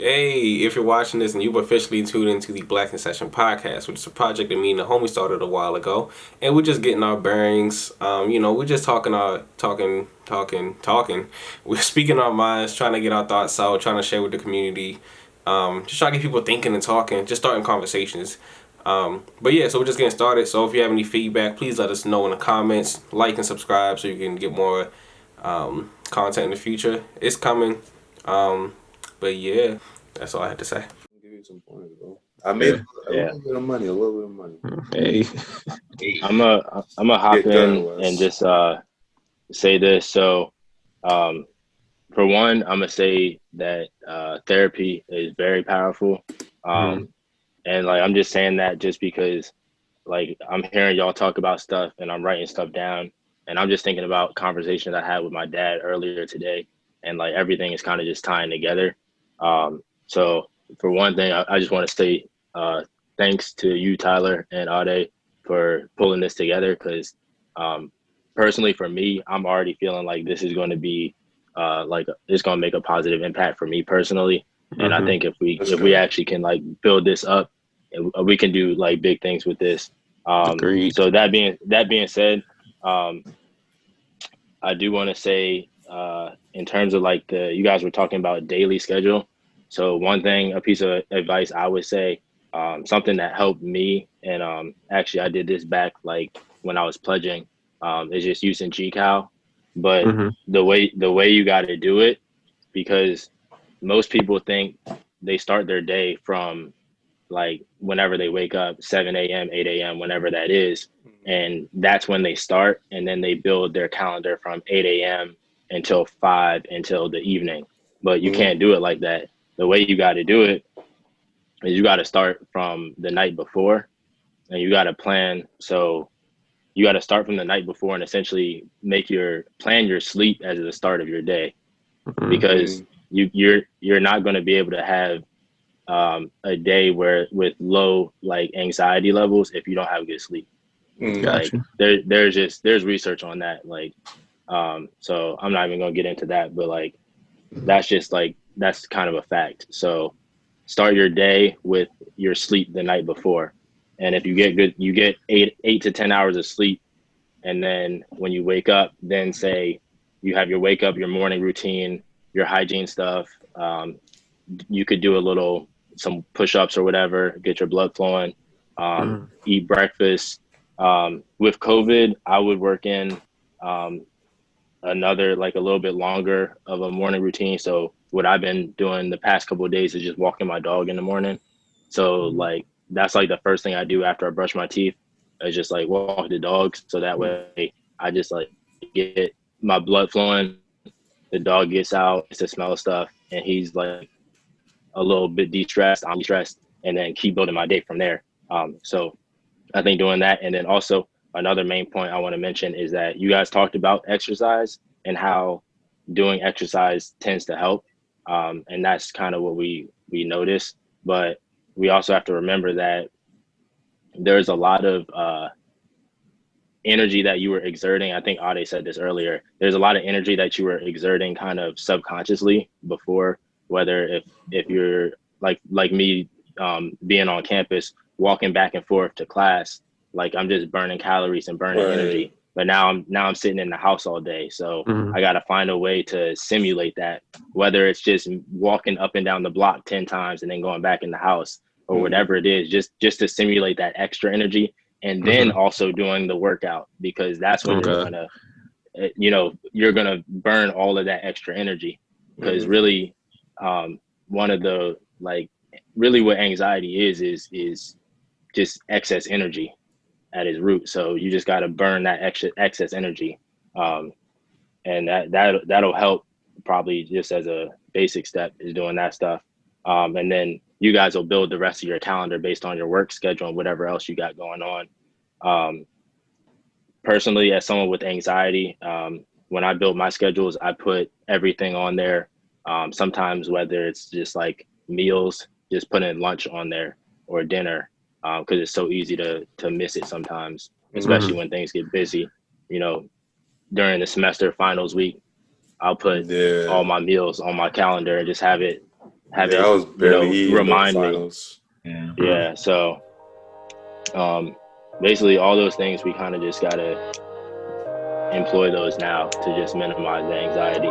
Hey, if you're watching this and you've officially tuned into the Black in Session podcast, which is a project that me and the homie started a while ago, and we're just getting our bearings. Um, you know, we're just talking our talking, talking, talking. We're speaking our minds, trying to get our thoughts out, trying to share with the community. Um, just trying to get people thinking and talking, just starting conversations. Um, but yeah, so we're just getting started. So if you have any feedback, please let us know in the comments. Like and subscribe so you can get more um, content in the future. It's coming. But yeah, that's all I had to say. Give you some points, bro. I made a, a Yeah. little bit of money, a little bit of money. Hey, I'm a I'm a hop Get in Wes. and just uh say this. So, um, for one, I'm gonna say that uh, therapy is very powerful. Um, and like I'm just saying that just because like I'm hearing y'all talk about stuff and I'm writing stuff down and I'm just thinking about conversations I had with my dad earlier today and like everything is kind of just tying together. Um, so for one thing, I, I just want to say uh, thanks to you, Tyler and Ade, for pulling this together because um, personally for me, I'm already feeling like this is going to be uh, like it's going to make a positive impact for me personally. And I Mhm. think if we That's if we actually can like build this up, we can do like big things with this. Um, Agreed. so that being that being said, um, I do want to say uh, in terms of like the you guys were talking about daily schedule. So one thing, a piece of advice I would say, um, something that helped me, and um, actually I did this back like when I was pledging, um, is just using GCal. But Mhm. the way the way you got to do it, because most people think they start their day from like whenever they wake up 7 a.m 8 a.m whenever that is and that's when they start and then they build their calendar from 8 a.m until 5 until the evening but you Mhm. can't do it like that the way you got to do it is you got to start from the night before and you got to plan so you got to start from the night before and essentially make your plan your sleep as the start of your day Mhm. because you you're you're not going to be able to have um, a day where with low like anxiety levels if you don't have good sleep Mm. Gotcha. like there there's just there's research on that like um so i'm not even gonna get into that but like that's just like that's kind of a fact. So start your day with your sleep the night before. And if you get good you get eight eight to ten hours of sleep and then when you wake up then say you have your wake up your morning routine your hygiene stuff um, you could do a little some push-ups or whatever get your blood flowing um, eat breakfast. Um, with covid i would work in um, another like a little bit longer of a morning routine. So what i've been doing the past couple of days is just walking my dog in the morning. So like that's like the first thing i do after i brush my teeth is just like walk the dogs so that way i just like get my blood flowing. The dog gets out gets to smell stuff and he's like a little bit de-stressed. I'm stressed and then keep building my day from there. Um, so i think doing that and then also another main point i want to mention is that you guys talked about exercise and how doing exercise tends to help um, and that's kind of what we we notice but we also have to remember that there's a lot of uh, energy that you were exerting. I think ade said this earlier. There's a lot of energy that you were exerting kind of subconsciously before whether if if you're like like me um, being on campus walking back and forth to class like i'm just burning calories and burning Right. energy but now i'm now i'm sitting in the house all day so Mhm. i got to find a way to simulate that whether it's just walking up and down the block 10 times and then going back in the house or Mhm. whatever it is just just to simulate that extra energy and then also doing the workout because that's when you're gonna uh, you know you're gonna burn all of that extra energy because Mhm. really um one of the like really what anxiety is is is just excess energy at its root. So you just got to burn that extra excess energy. Um and that that that'll help probably just as a basic step is doing that stuff. Um and then you guys will build the rest of your calendar based on your work schedule and whatever else you got going on. Um personally as someone with anxiety um when i build my schedules i put everything on there. Um sometimes whether it's just like meals just putting lunch on there or dinner because it's so easy to to miss it sometimes especially when things get busy you know during the semester finals week i'll put Yeah. all my meals on my calendar and just have it have yeah, it I was barely know, remind me. Yeah. yeah so um basically all those things we kind of just gotta employ those now to just minimize the anxiety